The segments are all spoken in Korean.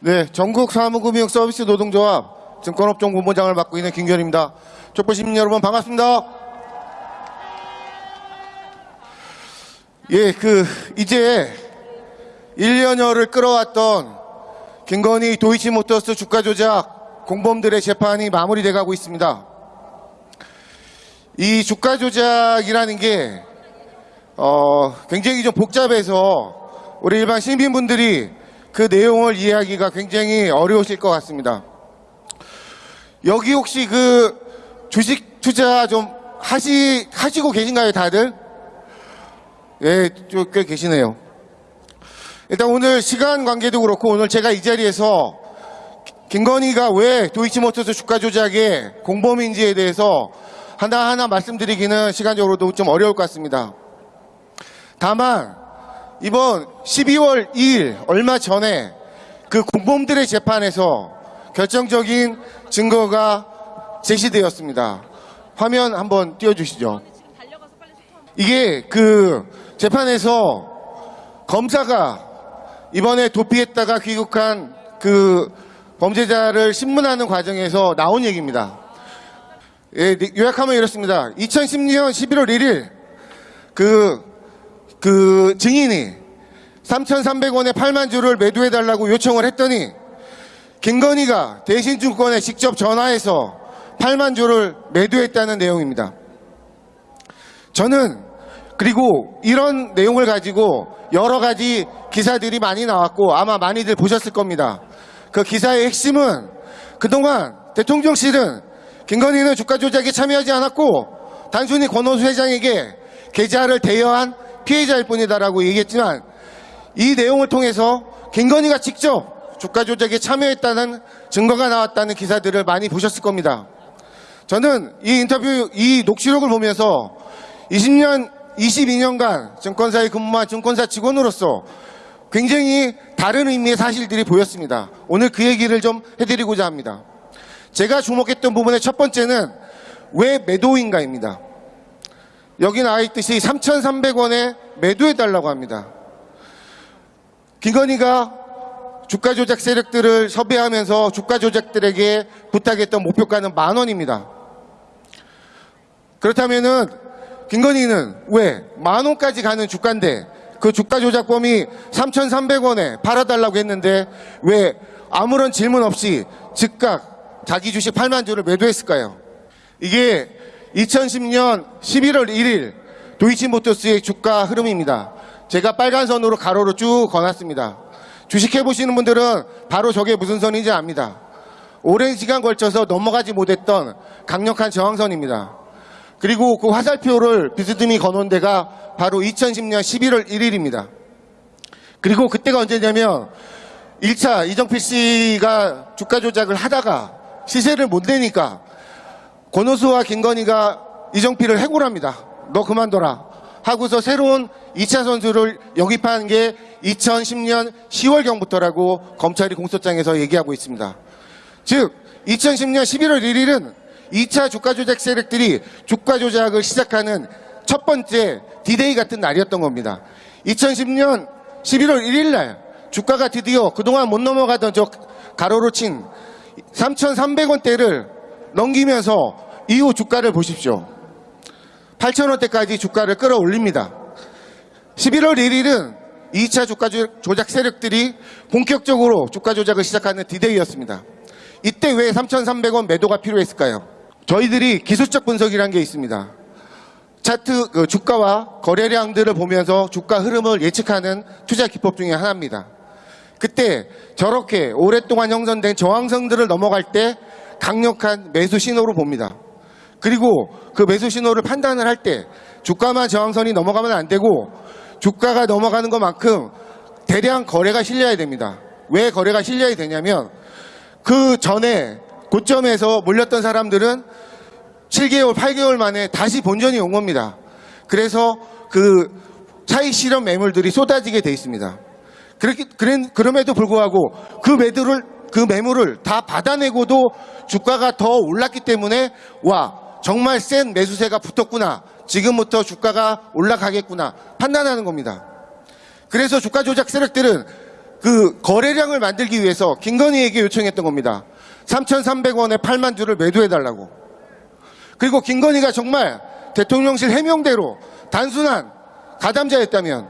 네, 전국 사무금융 서비스 노동조합 증권업종 본부장을 맡고 있는 김결입니다. 족보 시민 여러분 반갑습니다. 예, 그 이제 1년여를 끌어왔던 김건희 도이치모터스 주가 조작 공범들의 재판이 마무리돼 가고 있습니다. 이 주가 조작이라는 게 어, 굉장히 좀 복잡해서 우리 일반 시민분들이 그 내용을 이해하기가 굉장히 어려우실 것 같습니다. 여기 혹시 그 주식 투자 좀 하시, 하시고 계신가요, 다들? 예, 좀꽤 계시네요. 일단 오늘 시간 관계도 그렇고 오늘 제가 이 자리에서 김건희가 왜 도이치모터스 주가 조작의 공범인지에 대해서 하나하나 말씀드리기는 시간적으로도 좀 어려울 것 같습니다. 다만 이번 12월 2일 얼마 전에 그 공범들의 재판에서 결정적인 증거가 제시되었습니다. 화면 한번 띄워주시죠. 이게 그 재판에서 검사가 이번에 도피했다가 귀국한 그 범죄자를 신문하는 과정에서 나온 얘기입니다. 예, 요약하면 이렇습니다. 2010년 11월 1일 그, 그 증인이 3,300원에 8만 주를 매도해달라고 요청을 했더니 김건희가 대신증권에 직접 전화해서 8만 주를 매도했다는 내용입니다. 저는 그리고 이런 내용을 가지고 여러 가지 기사들이 많이 나왔고 아마 많이들 보셨을 겁니다. 그 기사의 핵심은 그동안 대통령실은 김건희는 주가 조작에 참여하지 않았고 단순히 권오수 회장에게 계좌를 대여한 피해자일 뿐이다라고 얘기했지만 이 내용을 통해서 김건희가 직접 주가 조작에 참여했다는 증거가 나왔다는 기사들을 많이 보셨을 겁니다. 저는 이 인터뷰, 이 녹취록을 보면서 20년, 22년간 증권사에 근무한 증권사 직원으로서 굉장히 다른 의미의 사실들이 보였습니다. 오늘 그 얘기를 좀 해드리고자 합니다. 제가 주목했던 부분의 첫 번째는 왜 매도인가입니다. 여기 나와 있듯이 3,300원에 매도해달라고 합니다. 김건희가 주가 조작 세력들을 섭외하면서 주가 조작들에게 부탁했던 목표가는 만 원입니다. 그렇다면은 김건희는 왜 만 원까지 가는 주가인데 그 주가 조작범이 3,300원에 팔아달라고 했는데 왜 아무런 질문 없이 즉각 자기 주식 8만 주를 매도했을까요? 이게 2010년 11월 1일 도이치모터스의 주가 흐름입니다. 제가 빨간 선으로 가로로 쭉 거놨습니다. 주식해 보시는 분들은 바로 저게 무슨 선인지 압니다. 오랜 시간 걸쳐서 넘어가지 못했던 강력한 저항선입니다. 그리고 그 화살표를 비스듬히 거놓은 데가 바로 2010년 11월 1일입니다. 그리고 그때가 언제냐면 1차 이정필 씨가 주가 조작을 하다가 시세를 못 내니까 권오수와 김건희가 이정필을 해고합니다. 너 그만둬라. 하고서 새로운 2차 선수를 영입한 게 2010년 10월경부터라고 검찰이 공소장에서 얘기하고 있습니다. 즉 2010년 11월 1일은 2차 주가 조작 세력들이 주가 조작을 시작하는 첫 번째 디데이 같은 날이었던 겁니다. 2010년 11월 1일 날 주가가 드디어 그동안 못 넘어가던 저 가로로 친 3,300원대를 넘기면서 이후 주가를 보십시오. 8,000원대까지 주가를 끌어올립니다. 11월 1일은 2차 주가 조작 세력들이 본격적으로 주가 조작을 시작하는 디데이였습니다. 이때 왜 3,300원 매도가 필요했을까요? 저희들이 기술적 분석이라는 게 있습니다. 차트 그 주가와 거래량들을 보면서 주가 흐름을 예측하는 투자 기법 중에 하나입니다. 그때 저렇게 오랫동안 형성된 저항선들을 넘어갈 때 강력한 매수 신호로 봅니다. 그리고 그 매수 신호를 판단을 할 때 주가만 저항선이 넘어가면 안 되고 주가가 넘어가는 것만큼 대량 거래가 실려야 됩니다. 왜 거래가 실려야 되냐면 그 전에 고점에서 몰렸던 사람들은 7개월, 8개월 만에 다시 본전이 온 겁니다. 그래서 그 차익 실현 매물들이 쏟아지게 돼 있습니다. 그렇게, 그럼에도 불구하고 그 매도를, 그 매물을 다 받아내고도 주가가 더 올랐기 때문에 와, 정말 센 매수세가 붙었구나. 지금부터 주가가 올라가겠구나. 판단하는 겁니다. 그래서 주가 조작 세력들은 그 거래량을 만들기 위해서 김건희에게 요청했던 겁니다. 3,300원에 8만 주를 매도해달라고. 그리고 김건희가 정말 대통령실 해명대로 단순한 가담자였다면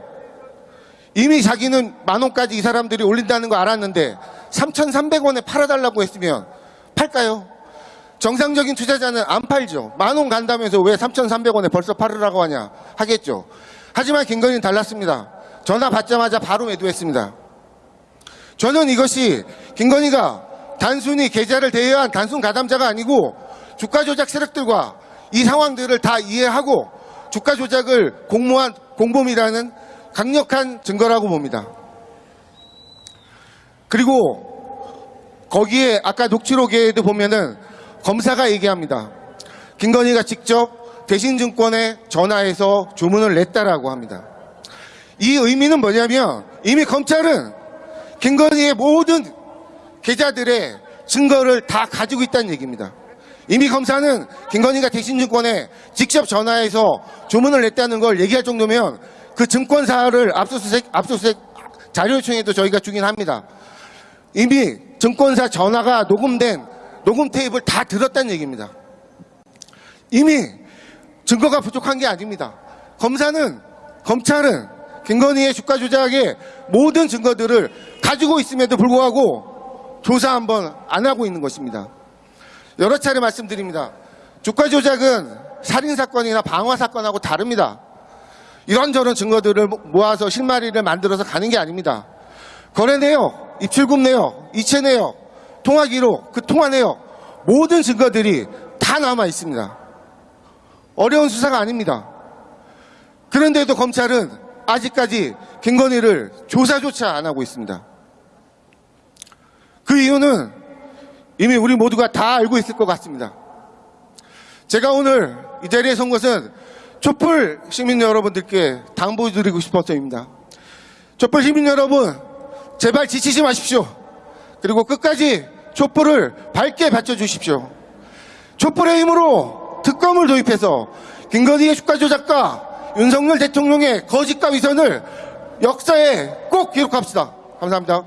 이미 자기는 만 원까지 이 사람들이 올린다는 거 알았는데 3,300원에 팔아달라고 했으면 팔까요? 정상적인 투자자는 안 팔죠. 만 원 간다면서 왜 3,300원에 벌써 팔으라고 하냐 하겠죠. 하지만 김건희는 달랐습니다. 전화 받자마자 바로 매도했습니다. 저는 이것이 김건희가 단순히 계좌를 대여한 단순 가담자가 아니고 주가 조작 세력들과 이 상황들을 다 이해하고 주가 조작을 공모한 공범이라는 강력한 증거라고 봅니다. 그리고 거기에 아까 녹취록에도 보면은 검사가 얘기합니다. 김건희가 직접 대신증권에 전화해서 주문을 냈다라고 합니다. 이 의미는 뭐냐면 이미 검찰은 김건희의 모든 계좌들의 증거를 다 가지고 있다는 얘기입니다. 이미 검사는 김건희가 대신증권에 직접 전화해서 주문을 냈다는 걸 얘기할 정도면 그 증권사를 압수수색, 압수수색 자료 요청에도 저희가 주긴 합니다. 이미 증권사 전화가 녹음된 녹음 테이프를 다 들었다는 얘기입니다. 이미 증거가 부족한 게 아닙니다. 검사는, 검찰은 김건희의 주가 조작의 모든 증거들을 가지고 있음에도 불구하고 조사 한번 안 하고 있는 것입니다. 여러 차례 말씀드립니다. 주가 조작은 살인사건이나 방화사건하고 다릅니다. 이런저런 증거들을 모아서 실마리를 만들어서 가는 게 아닙니다. 거래 내역, 입출금 내역, 이체 내역, 통화 기록, 그 통화 내역 모든 증거들이 다 남아 있습니다. 어려운 수사가 아닙니다. 그런데도 검찰은 아직까지 김건희를 조사조차 안 하고 있습니다. 그 이유는 이미 우리 모두가 다 알고 있을 것 같습니다. 제가 오늘 이 자리에 선 것은 촛불 시민 여러분들께 당부드리고 싶어서입니다. 촛불 시민 여러분, 제발 지치지 마십시오. 그리고 끝까지 촛불을 밝게 받쳐주십시오. 촛불의 힘으로 특검을 도입해서 김건희의 주가 조작과 윤석열 대통령의 거짓과 위선을 역사에 꼭 기록합시다. 감사합니다.